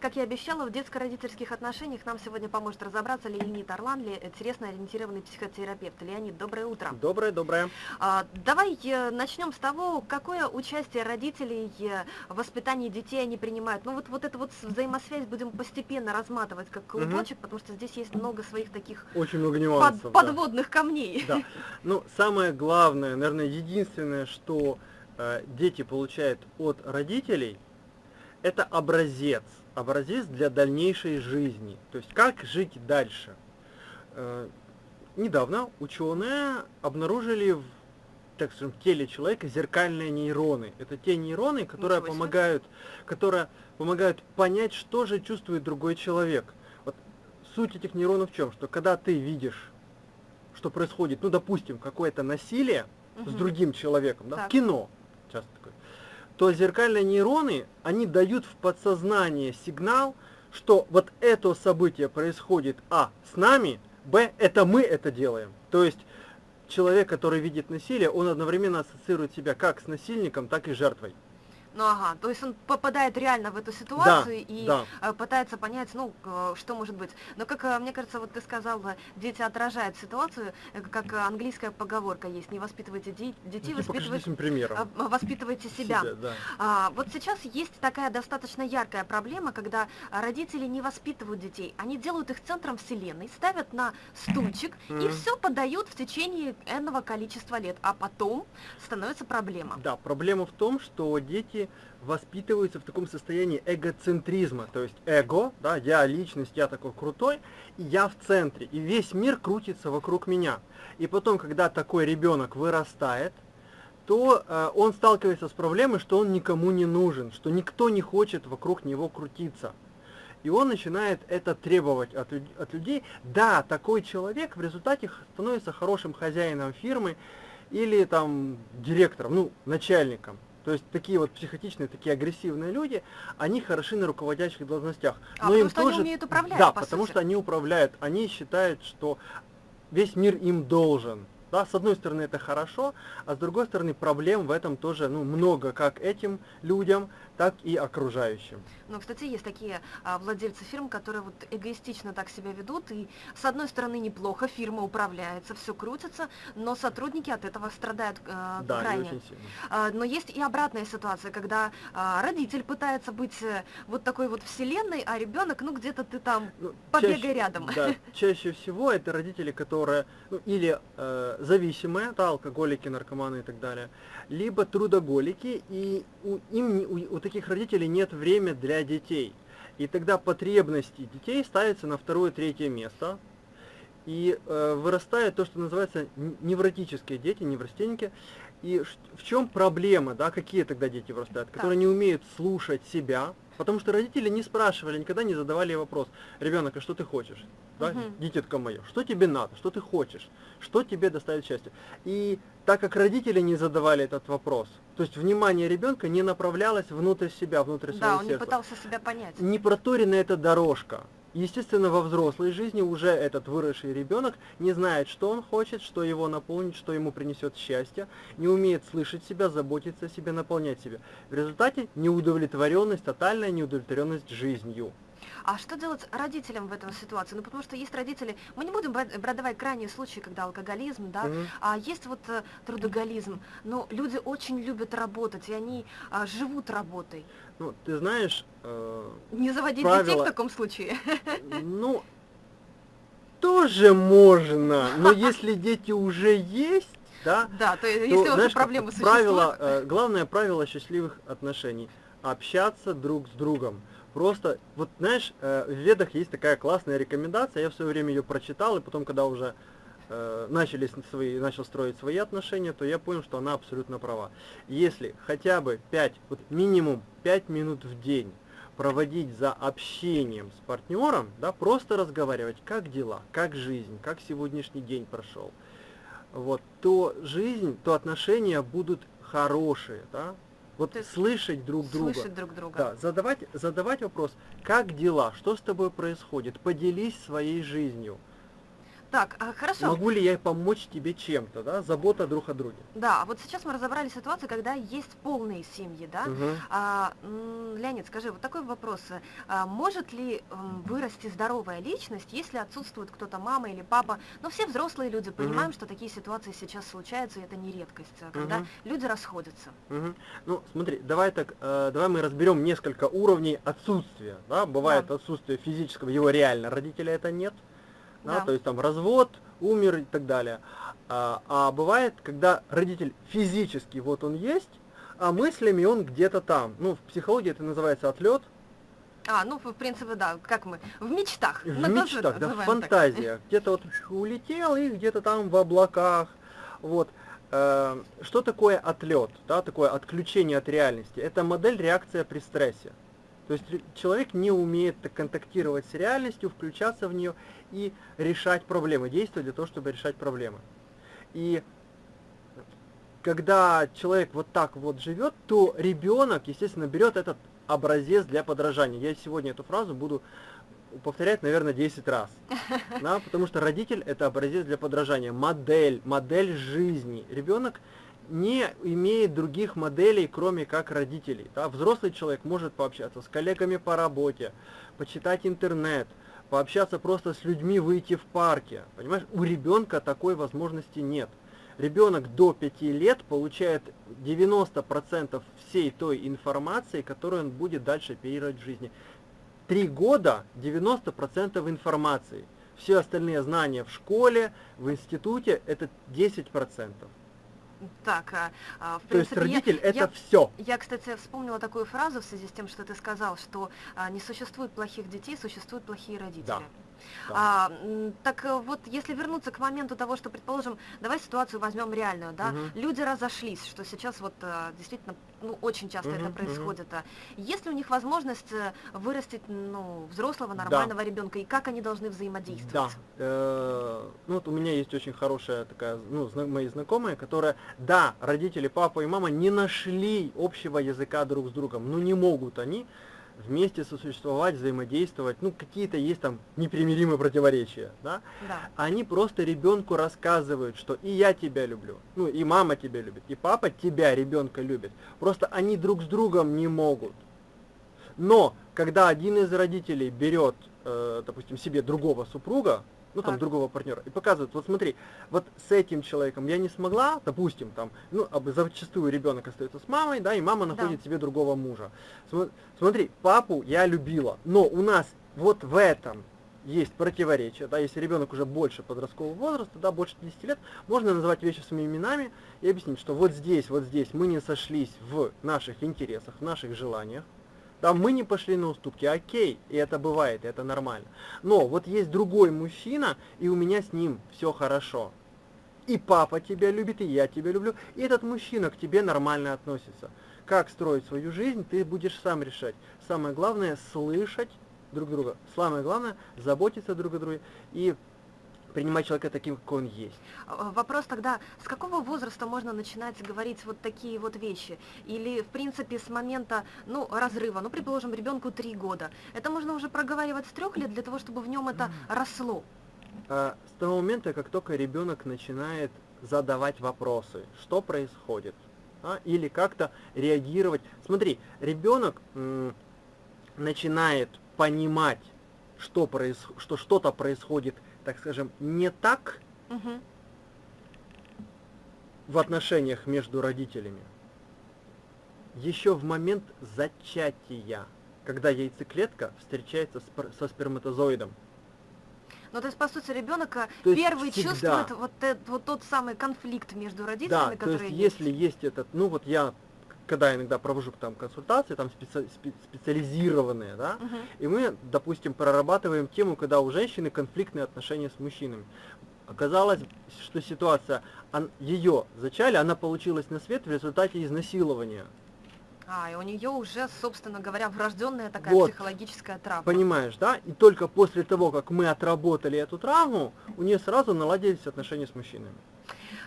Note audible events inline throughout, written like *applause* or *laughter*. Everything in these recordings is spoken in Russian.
Как я обещала, в детско-родительских отношениях нам сегодня поможет разобраться Леонид Орланли, телесно-ориентированный психотерапевт. Леонид, доброе утро. Доброе, доброе. А, давай э, начнем с того, какое участие родителей э, в воспитании детей они принимают. Ну вот, вот эту вот взаимосвязь будем постепенно разматывать как клубочек, угу. потому что здесь есть много своих таких Очень много нюансов, под, подводных да. камней. Да. Ну, самое главное, наверное, единственное, что э, дети получают от родителей, это образец образец для дальнейшей жизни. То есть как жить дальше. Э, недавно ученые обнаружили в так скажем, в теле человека зеркальные нейроны. Это те нейроны, которые помогают, которые помогают понять, что же чувствует другой человек. Вот суть этих нейронов в чем? Что когда ты видишь, что происходит, ну, допустим, какое-то насилие угу. с другим человеком, да, в кино, часто такое, то зеркальные нейроны, они дают в подсознание сигнал, что вот это событие происходит, а, с нами, б, это мы это делаем. То есть человек, который видит насилие, он одновременно ассоциирует себя как с насильником, так и жертвой. Ну ага, то есть он попадает реально в эту ситуацию да, и да. Э, пытается понять, ну, что может быть. Но как, э, мне кажется, вот ты сказал, дети отражают ситуацию, э, как английская поговорка есть, не воспитывайте детей, ну, воспитывайте, примером. воспитывайте себя. себя да. а, вот сейчас есть такая достаточно яркая проблема, когда родители не воспитывают детей, они делают их центром вселенной, ставят на стульчик mm -hmm. и все подают в течение энного количества лет, а потом становится проблема. Да, проблема в том, что дети воспитываются в таком состоянии эгоцентризма, то есть эго, да, я личность, я такой крутой, и я в центре, и весь мир крутится вокруг меня. И потом, когда такой ребенок вырастает, то э, он сталкивается с проблемой, что он никому не нужен, что никто не хочет вокруг него крутиться. И он начинает это требовать от, от людей. Да, такой человек в результате становится хорошим хозяином фирмы или там директором, ну, начальником. То есть такие вот психотичные, такие агрессивные люди, они хороши на руководящих должностях. А, но им что тоже, они умеют управлять, Да, по потому сути. что они управляют, они считают, что весь мир им должен. Да, с одной стороны это хорошо, а с другой стороны проблем в этом тоже ну, много, как этим людям, так и окружающим. Ну, кстати, есть такие а, владельцы фирм, которые вот эгоистично так себя ведут, и с одной стороны неплохо, фирма управляется, все крутится, но сотрудники от этого страдают а, да, крайне. очень сильно. А, но есть и обратная ситуация, когда а, родитель пытается быть э, вот такой вот вселенной, а ребенок, ну где-то ты там ну, побегай чаще, рядом. Да, чаще всего это родители, которые ну, или э, зависимые, да, алкоголики, наркоманы и так далее, либо трудоголики, и у, им, у, у таких родителей нет времени для детей. И тогда потребности детей ставятся на второе-третье место, и э, вырастает то, что называется невротические дети, неврастенники. И в чем проблема, да, какие тогда дети вырастают, которые не умеют слушать себя, потому что родители не спрашивали, никогда не задавали вопрос, ребенок, а что ты хочешь? Да, угу. дитятка мое, что тебе надо, что ты хочешь, что тебе доставит счастье. И так как родители не задавали этот вопрос, то есть внимание ребенка не направлялось внутрь себя, внутрь своего сердца. Да, он не пытался себя понять. Не проторена эта дорожка. Естественно, во взрослой жизни уже этот выросший ребенок не знает, что он хочет, что его наполнит, что ему принесет счастье, не умеет слышать себя, заботиться о себе, наполнять себя. В результате неудовлетворенность, тотальная неудовлетворенность жизнью. А что делать родителям в этой ситуации? Ну, потому что есть родители, мы не будем брать, давать крайние случаи, когда алкоголизм, да, mm-hmm. а есть вот э, трудоголизм, но люди очень любят работать, и они а, живут работой. Ну, ты знаешь... Э, не заводить правила, детей в таком случае? *laughs* Ну, тоже можно, но *laughs* если дети уже есть, да, да то, то если знаешь, проблемы правило, э, главное правило счастливых отношений – общаться друг с другом. Просто, вот знаешь, э, в ведах есть такая классная рекомендация, я в свое время ее прочитал, и потом, когда уже э, начали свои, начал строить свои отношения, то я понял, что она абсолютно права. Если хотя бы 5, вот минимум 5 минут в день проводить за общением с партнером, да, просто разговаривать, как дела, как жизнь, как сегодняшний день прошел, вот, то жизнь, то отношения будут хорошие, да, вот Ты слышать друг друга. Слышать друг друга. Да, задавать, задавать вопрос, как дела, что с тобой происходит, поделись своей жизнью. Так, а, хорошо. Могу ли я помочь тебе чем-то, да? Забота друг о друге. Да, вот сейчас мы разобрали ситуацию, когда есть полные семьи, да? Мгм. А, Леонид, скажи, вот такой вопрос. А, может ли вырасти здоровая личность, если отсутствует кто-то, мама или папа? Но все взрослые люди понимаем, что такие ситуации сейчас случаются, и это не редкость, а когда Мгм. люди расходятся. Мгм. Ну, смотри, давай так, э, давай мы разберем несколько уровней отсутствия, да? Бывает Да. отсутствие физического, его реально, родителя это нет, да, Да. то есть там развод, умер и так далее. А, а бывает, когда родитель физически вот он есть, а мыслями он где-то там. Ну, в психологии это называется отлет, А, ну, в принципе, да, как мы, в мечтах. в Ну, тоже мечтах, да, в фантазиях. *laughs* Где-то вот улетел и где-то там в облаках. Вот. Э, Что такое отлет, да, такое отключение от реальности? Это модель реакция при стрессе. То есть человек не умеет так контактировать с реальностью, включаться в нее и решать проблемы, действовать для того, чтобы решать проблемы. И когда человек вот так вот живет, то ребенок, естественно, берет этот образец для подражания. Я сегодня эту фразу буду повторять, наверное, 10 раз. *laughs* Да, потому что родитель это образец для подражания, модель, модель жизни. Ребенок не имеет других моделей, кроме как родителей. Да? Взрослый человек может пообщаться с коллегами по работе, почитать интернет, пообщаться просто с людьми, выйти в парке. Понимаешь, у ребенка такой возможности нет. Ребенок до 5 лет получает 90% всей той информации, которую он будет дальше оперировать в жизни. Три года 90% информации. Все остальные знания в школе, в институте это 10%. Так, а, а, в То есть принципе, я- родитель это я все. Я, кстати, вспомнила такую фразу в связи с тем, что ты сказал, что а, не существует плохих детей, существуют плохие родители. Да, да. А, так э, вот, если вернуться к моменту того, что, предположим, давай ситуацию возьмем реальную, да, Мгм. люди разошлись, что сейчас вот а, действительно, ну, очень часто Мгм, это происходит. а. Есть ли у них возможность э, вырастить, ну, взрослого, Да. нормального ребенка, и как они должны Да. взаимодействовать? Э, Ну вот у меня есть очень хорошая такая, ну, зна- мои знакомые, которая, да, родители, папа и мама не нашли общего языка друг с другом, но не могут они вместе сосуществовать, взаимодействовать, ну какие-то есть там непримиримые противоречия, да, Да. они просто ребенку рассказывают, что и я тебя люблю, ну и мама тебя любит, и папа тебя, ребенка, любит. Просто они друг с другом не могут. Но когда один из родителей берет, э, допустим, себе другого супруга, ну там Так. другого партнера, и показывает, вот смотри, вот с этим человеком я не смогла, допустим, там, ну, зачастую ребенок остается с мамой, да, и мама Да. находит себе другого мужа. Смо- Смотри, папу я любила, но у нас вот в этом есть противоречие, да, если ребенок уже больше подросткового возраста, да, больше 10 лет, можно называть вещи своими именами и объяснить, что вот здесь, вот здесь мы не сошлись в наших интересах, в наших желаниях, да, мы не пошли на уступки, окей, и это бывает, и это нормально. Но вот есть другой мужчина, и у меня с ним все хорошо. И папа тебя любит, и я тебя люблю, и этот мужчина к тебе нормально относится. Как строить свою жизнь, ты будешь сам решать. Самое главное слышать друг друга. Самое главное заботиться друг о друге и принимать человека таким, какой он есть. А, Вопрос тогда, с какого возраста можно начинать говорить вот такие вот вещи? Или, в принципе, с момента, ну, разрыва, ну, предположим, ребенку три года. Это можно уже проговаривать с трех лет для того, чтобы в нем это росло. А, с того момента, как только ребенок начинает задавать вопросы, что происходит, а, или как-то реагировать. Смотри, ребенок начинает понимать, что, проис- что что-то происходит, так скажем, не так Мгм. в отношениях между родителями. Еще в момент зачатия, когда яйцеклетка встречается с пр- со сперматозоидом. Ну, то есть, по сути, ребенок То есть первый всегда. чувствует вот, этот, вот тот самый конфликт между родителями, Да, то который есть если есть этот, ну вот я, когда иногда провожу там консультации, там специ- спе- специализированные, да, Мгм. и мы, допустим, прорабатываем тему, когда у женщины конфликтные отношения с мужчинами. Оказалось, что ситуация, ее зачали, она получилась на свет в результате изнасилования. А, и у нее уже, собственно говоря, врожденная такая Вот. психологическая травма. Понимаешь, да? И только после того, как мы отработали эту травму, у нее сразу наладились отношения с мужчинами.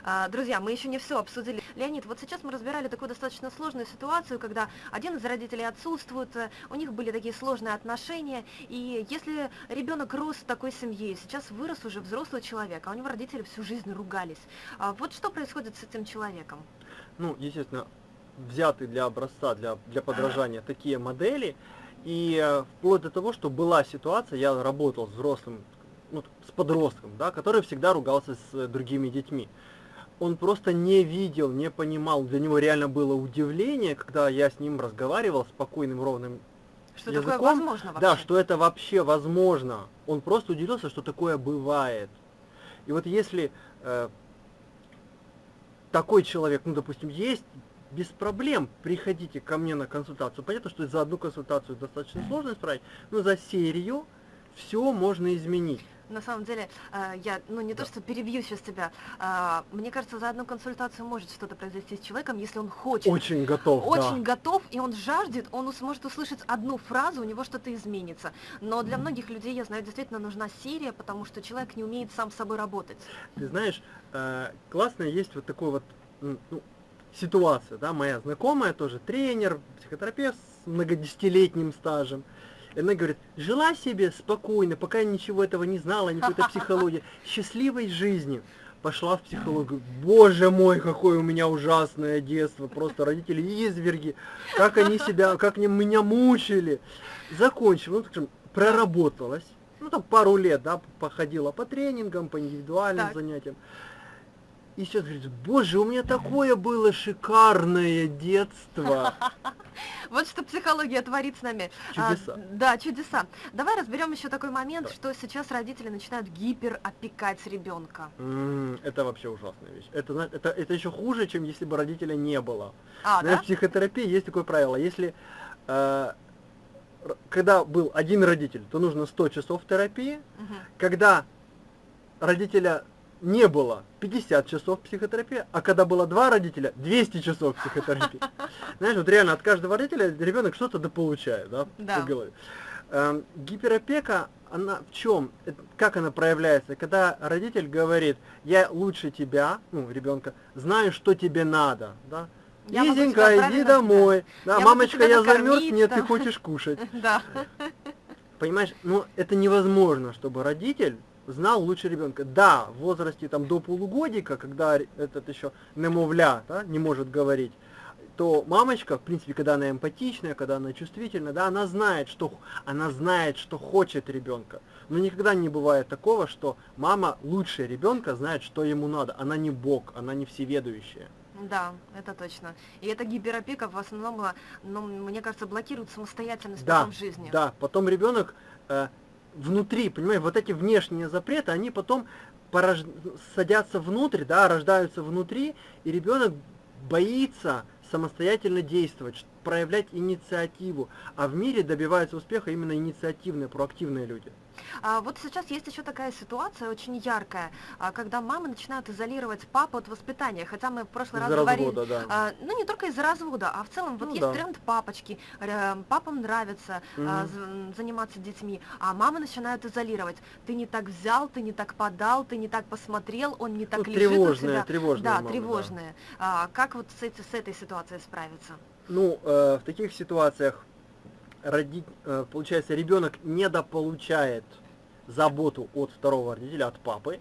А, Друзья, мы еще не все обсудили. Леонид, вот сейчас мы разбирали такую достаточно сложную ситуацию, когда один из родителей отсутствует, э, у них были такие сложные отношения, и если ребенок рос в такой семье, сейчас вырос уже взрослый человек, а у него родители всю жизнь ругались, а вот что происходит с этим человеком? Ну, естественно, взяты для образца, для, для подражания такие модели, и э, вплоть до того, что была ситуация, я работал с взрослым, ну, с подростком, да, который всегда ругался с э, другими детьми. Он просто не видел, не понимал, для него реально было удивление, когда я с ним разговаривал спокойным, ровным Что языком, такое возможно вообще? Да, что это вообще возможно. Он просто удивился, что такое бывает. И вот если э, такой человек, ну, допустим, есть, без проблем приходите ко мне на консультацию. Понятно, что за одну консультацию достаточно сложно исправить, но за серию все можно изменить. На самом деле, э, я, ну не то, Да. что перебью сейчас тебя, а, мне кажется, за одну консультацию может что-то произойти с человеком, если он хочет. Очень готов, очень да. готов, и он жаждет, он ус- может услышать одну фразу, у него что-то изменится. Но для многих людей, я знаю, действительно нужна серия, потому что человек не умеет сам с собой работать. Ты знаешь, э, классно есть вот такой вот ну, ситуация, да, моя знакомая тоже тренер, психотерапевт с многодесятилетним стажем. Она говорит, жила себе спокойно, пока я ничего этого не знала, ни какой-то *laughs* психологии, счастливой жизнью. Пошла в психологию. Боже мой, какое у меня ужасное детство. Просто родители изверги. Как они себя, как они меня мучили. Закончила, ну, скажем, проработалась. Ну, там пару лет, да, походила по тренингам, по индивидуальным Так. занятиям. И сейчас говорит, боже, у меня такое было шикарное детство. *laughs* Вот что психология творит с нами. А, Чудеса. да, чудеса. Давай разберем еще такой момент, Да. что сейчас родители начинают гиперопекать ребенка. М, Это вообще ужасная вещь. Это, это, это еще хуже, чем если бы родителя не было. А, Знаешь, да? в психотерапии есть такое правило. Если э, когда был один родитель, то нужно 100 часов терапии. Мгм. Когда родителя не было, 50 часов психотерапии, а когда было два родителя, 200 часов психотерапии. *laughs* Знаешь, вот реально от каждого родителя ребенок что-то дополучает, да, Да. по голове. Эм, гиперопека, она в чем? Как она проявляется? Когда родитель говорит, я лучше тебя, ну, ребенка, знаю, что тебе надо, да, Я Лизенька, иди домой. Да, Я мамочка, я замерз, нет, ты да. хочешь кушать. *laughs* Да. Понимаешь, ну это невозможно, чтобы родитель знал лучше ребенка. Да, в возрасте там до полугодика, когда этот еще немовля, да, не может говорить, то мамочка, в принципе, когда она эмпатичная, когда она чувствительна, да, она знает, что она знает, что хочет ребенка. Но никогда не бывает такого, что мама лучше ребенка знает, что ему надо. Она не бог, она не всеведущая. Да, это точно. И эта гиперопека в основном, ну, мне кажется, блокирует самостоятельность Да, потом в жизни. Да, потом ребенок э, внутри, понимаешь, вот эти внешние запреты, они потом порож- садятся внутрь, да, рождаются внутри, и ребенок боится самостоятельно действовать, проявлять инициативу. А в мире добиваются успеха именно инициативные, проактивные люди. А вот сейчас есть еще такая ситуация очень яркая, а, когда мамы начинают изолировать папу от воспитания, хотя мы в прошлый раз Из-за говорили, развода, да. а, ну не только из-за развода, а в целом вот Ну есть да. тренд папочки, папам нравится а, Мгм. з- заниматься детьми, а мамы начинают изолировать. Ты не так взял, ты не так подал, ты не так посмотрел, он не так Ну, лежит у тревожные, тебя. тревожные да, мамы, да. тревожные. А, как вот с, эти- с этой ситуацией справиться? Ну, э, в таких ситуациях роди- э, получается, ребенок недополучает заботу от второго родителя, от папы,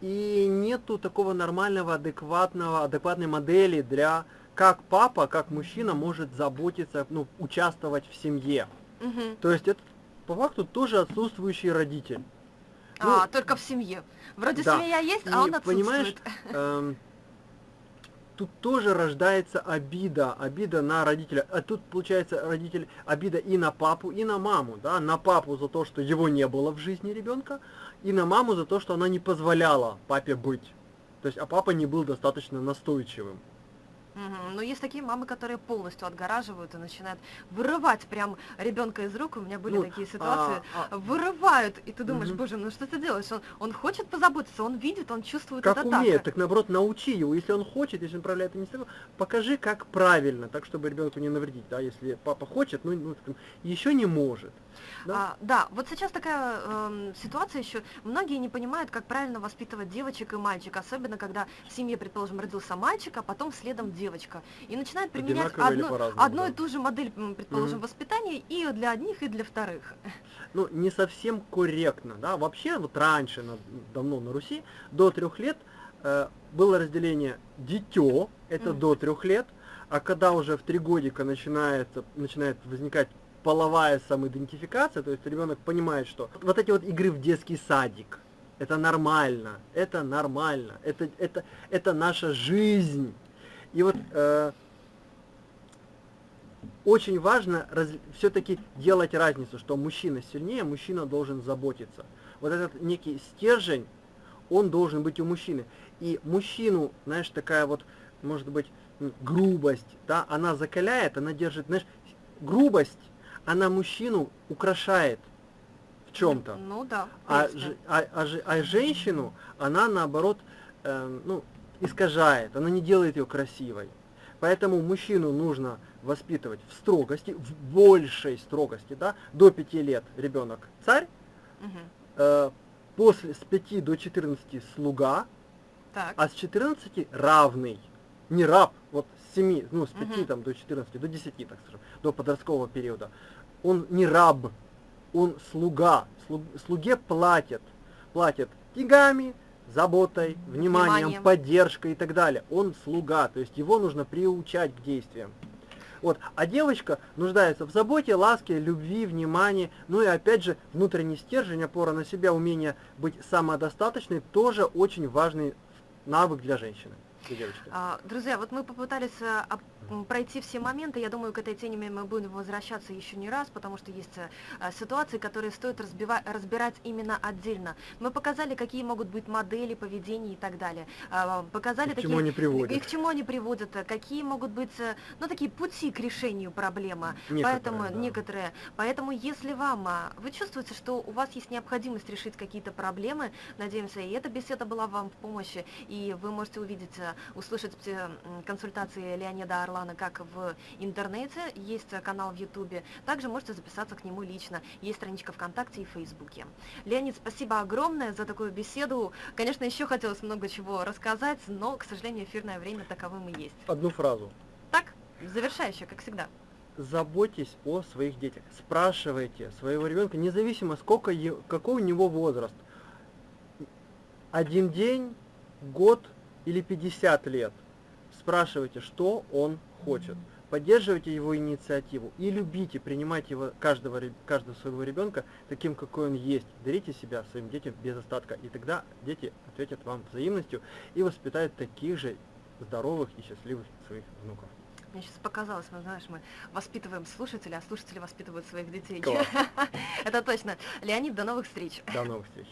и нету такого нормального, адекватного, адекватной модели для как папа, как мужчина может заботиться, ну, участвовать в семье. Мгм. То есть это по факту тоже отсутствующий родитель. а, ну, только в семье. Вроде да. семья есть, И а он понимаешь, отсутствует. *laughs* тут тоже рождается обида, обида на родителя. А тут получается родитель обида и на папу, и на маму, да, на папу за то, что его не было в жизни ребенка, и на маму за то, что она не позволяла папе быть. То есть, а папа не был достаточно настойчивым. Мгм. Но есть такие мамы, которые полностью отгораживают и начинают вырывать прям ребенка из рук. У меня были Ну, такие ситуации. а- а- Вырывают, и ты думаешь, Мгм. боже, ну что ты делаешь? Он, он хочет позаботиться, он видит, он чувствует как это умеет, так. так наоборот научи его. Если он хочет, если он проявляет инициативу, покажи, как правильно, так чтобы ребенку не навредить. Да? Если папа хочет, ну, ну еще не может. Да? А, да, вот сейчас такая эм, ситуация еще. Многие не понимают, как правильно воспитывать девочек и мальчик, особенно когда в семье, предположим, родился мальчик, а потом следом девочка. И начинают применять одну, одну да. и ту же модель, предположим, Мгм. воспитания и для одних, и для вторых. ну, не совсем корректно, да, вообще вот раньше, на- давно на Руси, до трех лет э, было разделение дитё, это Мгм. до трех лет, а когда уже в три годика начинается, начинает возникать половая самоидентификация, то есть ребенок понимает, что вот эти вот игры в детский садик, это нормально, это нормально, это, это, это наша жизнь. И вот э, очень важно все-таки делать разницу, что мужчина сильнее, мужчина должен заботиться. Вот этот некий стержень, он должен быть у мужчины. И мужчину, знаешь, такая вот, может быть, грубость, да, она закаляет, она держит, знаешь, грубость, она мужчину украшает в чем-то. Ну да. в А, а, а ж- а женщину она наоборот эм, ну, искажает, она не делает ее красивой. Поэтому мужчину нужно воспитывать в строгости, в большей строгости, да, до 5 лет ребенок царь, Мгм. э, после с 5 до 14 слуга, Так. а с 14 равный. Не раб, вот с 7, ну с 5 Мгм. там, до 14, до 10, так скажем, до подросткового периода. Он не раб, он слуга. Слу- слуге платят. Платят деньгами, заботой, вниманием, Вниманием. поддержкой и так далее. Он слуга, то есть его нужно приучать к действиям. Вот. А девочка нуждается в заботе, ласке, любви, внимании. Ну и опять же, внутренний стержень, опора на себя, умение быть самодостаточной, тоже очень важный навык для женщины, для девочки. А, Друзья, вот мы попытались м, пройти все моменты. Я думаю, к этой теме мы будем возвращаться еще не раз, потому что есть э, ситуации, которые стоит разбирать именно отдельно. Мы показали, какие могут быть модели поведения и так далее. А, Показали И к такие... чему они приводят. И к чему они приводят, э, какие могут быть, э, ну, такие пути к решению проблемы. Некоторые, Поэтому да. некоторые. Поэтому, если вам а, вы чувствуете, что у вас есть необходимость решить какие-то проблемы, надеемся, и эта беседа была вам в помощи, и вы можете увидеть, услышать консультации Леонида Орлана как в интернете, есть канал в Ютубе, также можете записаться к нему лично, есть страничка ВКонтакте и Фейсбуке. Леонид, спасибо огромное за такую беседу. Конечно, еще хотелось много чего рассказать, но, к сожалению, эфирное время таковым и есть. Одну фразу. Так, завершающее, как всегда. Заботьтесь о своих детях. Спрашивайте своего ребенка, независимо сколько, какой у него возраст. Один день, год или 50 лет. Спрашивайте, что он хочет. Поддерживайте его инициативу и любите, принимайте его, каждого, каждого своего ребенка таким, какой он есть. Дарите себя своим детям без остатка, и тогда дети ответят вам взаимностью и воспитают таких же здоровых и счастливых своих внуков. Мне сейчас показалось, мы, знаешь, мы воспитываем слушателей, а слушатели воспитывают своих детей. *laughs* Это точно. Леонид, до новых встреч. До новых встреч.